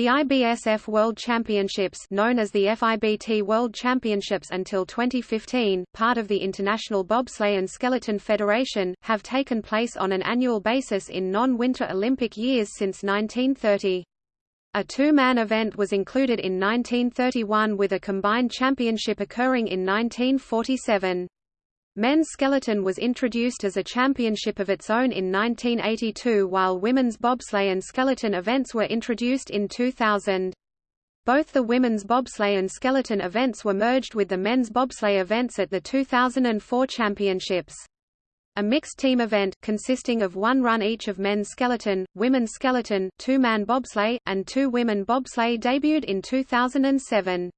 The IBSF World Championships known as the FIBT World Championships until 2015, part of the International Bobsleigh and Skeleton Federation, have taken place on an annual basis in non-Winter Olympic years since 1930. A two-man event was included in 1931 with a combined championship occurring in 1947. Men's skeleton was introduced as a championship of its own in 1982 while women's bobsleigh and skeleton events were introduced in 2000. Both the women's bobsleigh and skeleton events were merged with the men's bobsleigh events at the 2004 championships. A mixed team event, consisting of one run each of men's skeleton, women's skeleton, two-man bobsleigh, and two women bobsleigh debuted in 2007.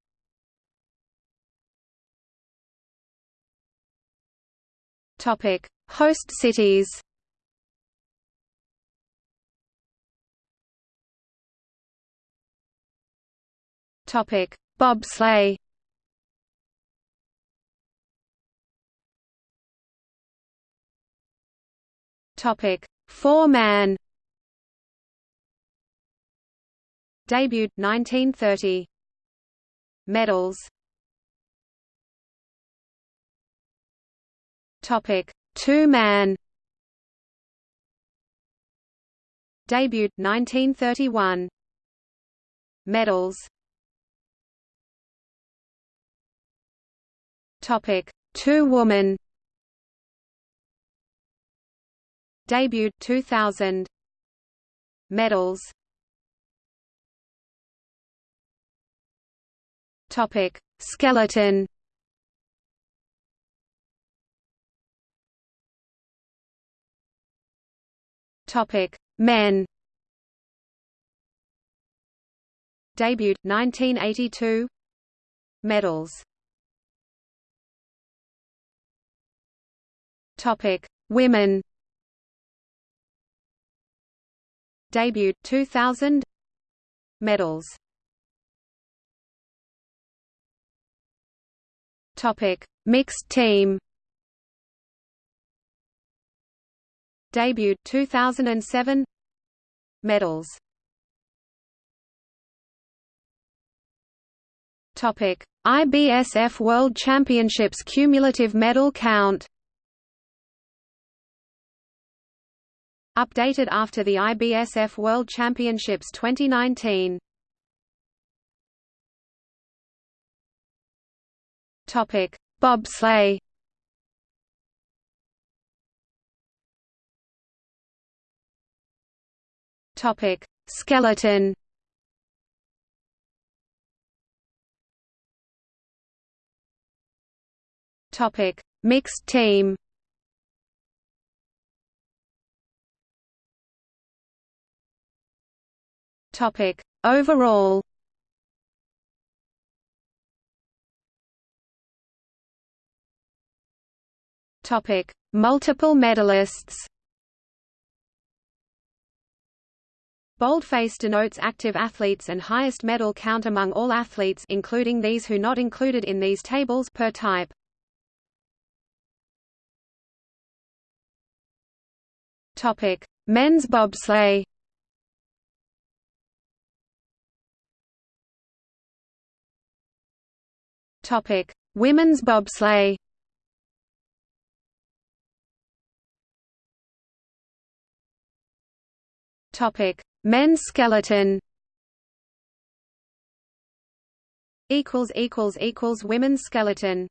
Topic: Host cities. Topic: Bobsleigh. Topic: Four-man. Debuted 1930. Medals Topic: Two-man. Debut 1931. Medals. Topic: Two-woman. Debut 2000. Medals. Topic: Skeleton. Topic: Men. Debut 1982. Medals. Topic: Women. Debut 2000. Medals. Topic: Mixed team. Debut 2007 Medals. Topic IBSF World Championships cumulative medal count. Updated after the IBSF World Championships 2019 Topic Bobsleigh Topic: Skeleton. Topic: Mixed team. Topic: Overall. Topic: Multiple medalists. Boldface denotes active athletes and highest medal count among all athletes including these who not included in these tables per type. Topic: Men's bobsleigh. Topic: Women's bobsleigh. Topic: Men's skeleton equals equals equals women's skeleton